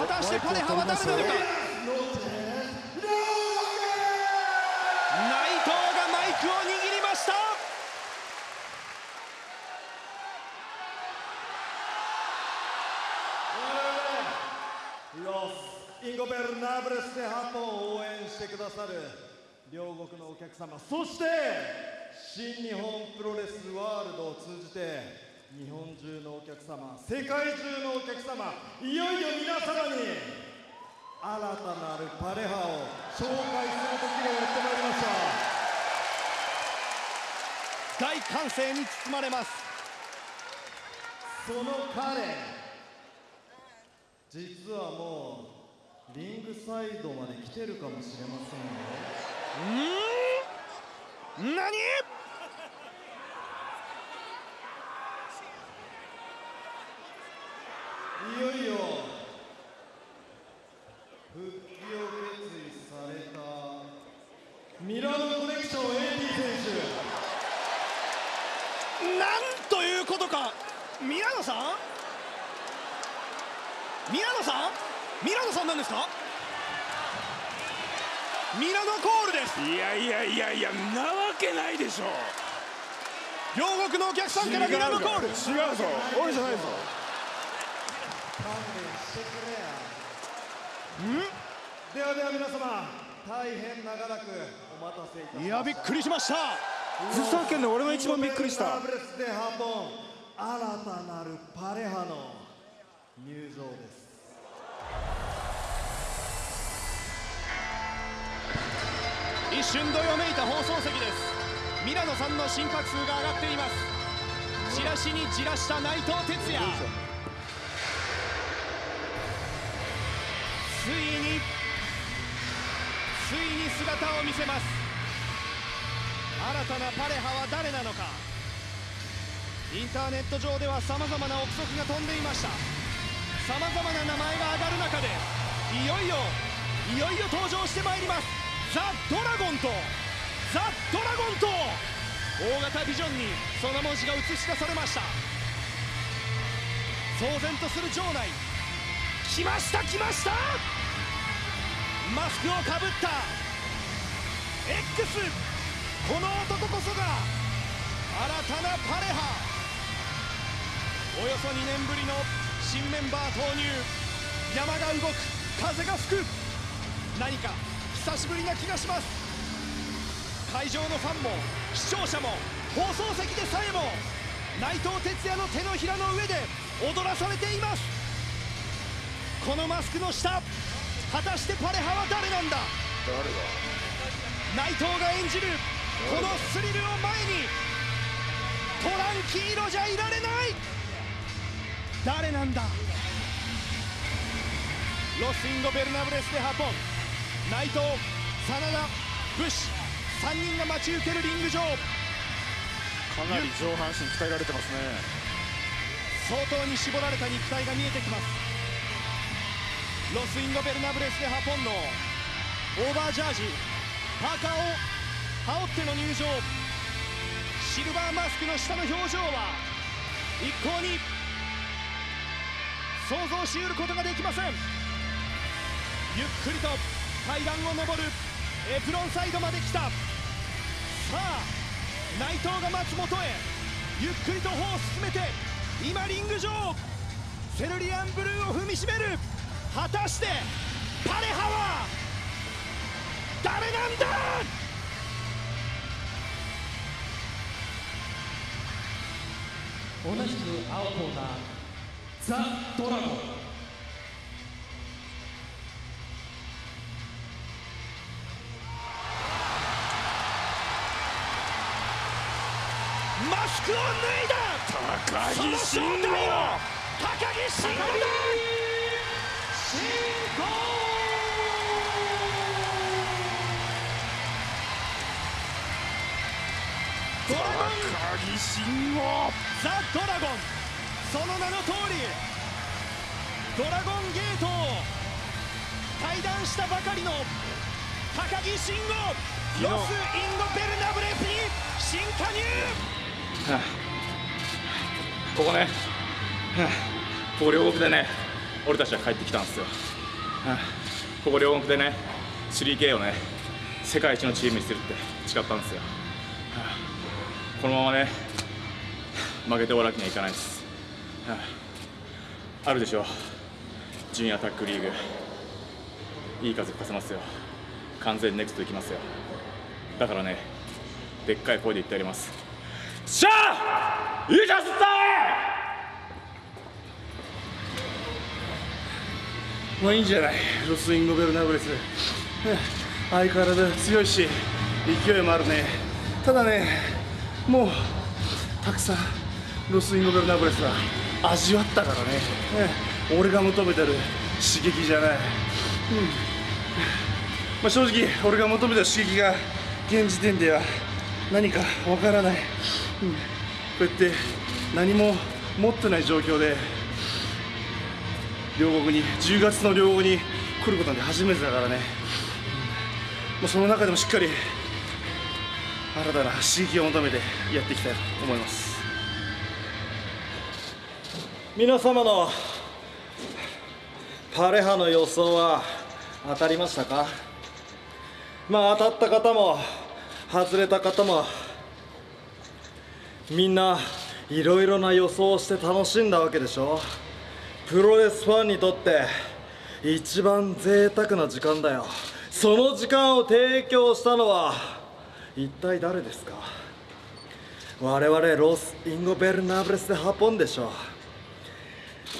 果たしてパレハは誰なのか？内藤がマイクを握りました。Los Ingobernables でハポを応援してくださる両国のお客様そして新日本プロレスワールドを通じて日本中のお客様世界中のお客様いよいよ皆様に新たなるパレハを紹介する時がやってまいりました大歓声に包まれます。その彼実はもうリングサイドまで来てるかもしれませんよ。うん？何いよいよ復帰を決意されたミラノコネクション AT 選手なんということかミラノさん？ミラノさん？ミラノさん？なん？ですかミラノコールです。いやいやいやいやなわけないでしょ。両国のお客さんからミラノコール。違うぞ。俺じゃないぞん？ではでは皆様大変長らくお待たせいたしました。いやびっくりしました。ふざけんな俺が一番びっくりした新たなるパレハの入場です。一瞬どよめいた放送席です。ミラノさんの心拍数が上がっています。チラシにじらした内藤哲也。ついについに姿を見せます。新たなパレハは誰なのか。インターネット上ではさまざまな憶測が飛んでいました。さまざまな名前が上がる中でいよいよいよいよ登場してまいります。ザ・ドラゴンとザ・ドラゴンと大型ビジョンにその文字が映し出されました。騒然とする場内来ました来ました！マスクをかぶった X この男こそが新たなパレハ。およそ2年ぶりの新メンバー投入山が動く風が吹く何か久しぶりな気がします。会場のファンも視聴者も放送席でさえも内藤哲也の手のひらの上で踊らされています。このマスクの下果たしてパレハは誰なんだ？内藤が演じるこのスリルを前にTranquilo じゃいられない！誰なんだ？ロス・インゴベルナブレス・デ・ハポン。内藤 SANADA BUSHI。3人が待ち受けるリング上。かなり上半身鍛えられてますね。相当に絞られた肉体が見えてきます。ロス・インゴベルナブレス・デ・ハポンのオーバージャージ。パーカーを羽織っての入場。シルバーマスクの下の表情は一向に想像しうることができません。ゆっくりと階段を上る。エプロンサイドまで来た。さあ内藤が松本へ。ゆっくりと歩を進めて今リング上。セルリアンブルーを踏みしめる。果たしてパレハは誰なんだ？同じく青コーナー。ザ・ドラゴン。マスクを脱いだ。高木慎吾高木慎吾だドラゴン鷹木信悟ザ・ドラゴンその名の通りドラゴンゲートを退団したばかりの鷹木信悟ロス・インゴ・ベルナブレスに新加入。ここね、はあ、ここ両国でね俺たちは帰ってきたんですよ、はあここ両国でね 3K をね世界一のチームにするって誓ったんですよ、はあこのままね負けて終わらけにはいかないです、はあるでしょう。ジュニアタックリーグ。いい風吹かせますよ。完全ネクストいきますよ。だからねでっかい声で言ってやります。しゃあいいじゃんすったまあいいんじゃない。ロスインゴベルナブレス。相変わらず強いし勢いもあるね。ただねもうたくさんロスインゴベルナブレスは味わったからね。俺が求めてる刺激じゃない、うん。まあ、正直俺が求めた刺激が現時点では何かわからない、うん、こうやって何も持ってない状況で両国に10月の両国に来ることなんて初めてだからね、まあ、その中でもしっかり新たな刺激を求めてやっていきたいと思います。皆様のパレハの予想は当たりましたか？まあ当たった方も外れた方もみんないろいろな予想をして楽しんだわけでしょプロレスファンにとって一番贅沢な時間だよ。その時間を提供したのは一体誰ですか？我々ロス・インゴベルナブレスで運んでしょ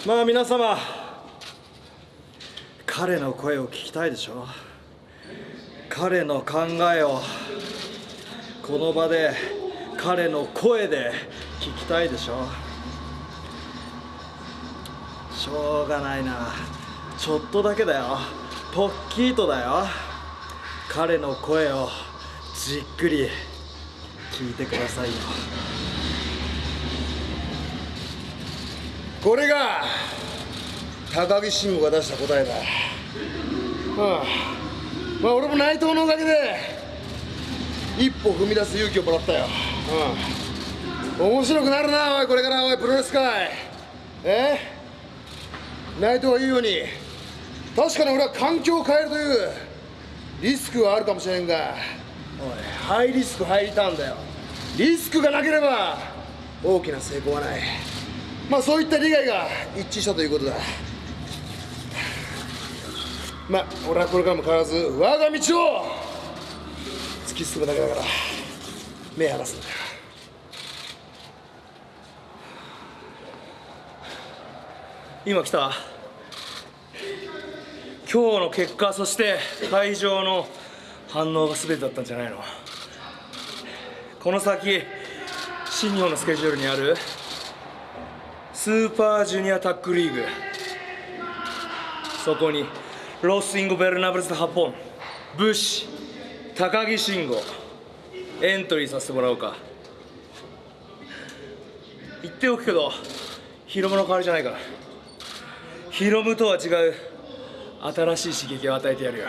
まあ皆様彼の声を聞きたいでしょ彼の考えをこの場で彼の声で聞きたいでしょしょうがないな。ちょっとだけだよ。ポッキーとだよ。彼の声をじっくり聞いてくださいよ。これが高木慎吾が出した答えだ。ああ。まあ俺も内藤のおかげで一歩踏み出す勇気をもらったよ、うん、面白くなるなおいこれからおいプロレス界。え？内藤が言うように確かに俺は環境を変えるというリスクはあるかもしれんがおいハイリスクハイリターンだよ。リスクがなければ大きな成功はない。まあそういった利害が一致したということだ。まあ俺はこれからも変わらず我が道を突き進むだけだから目離すんだ今来た？今日の結果そして会場の反応が全てだったんじゃないの。この先新日本のスケジュールにあるスーパージュニアタッグリーグ。そこにロス・インゴベルナブレス・ハポン BUSHI 鷹木信悟エントリーさせてもらおうか。言っておくけどヒロムの代わりじゃないから。ヒロムとは違う新しい刺激を与えてやるよ。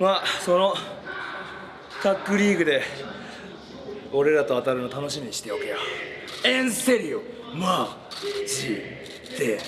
まあそのタックリーグで俺らと当たるの楽しみにしておけよエンセリオ。マジで。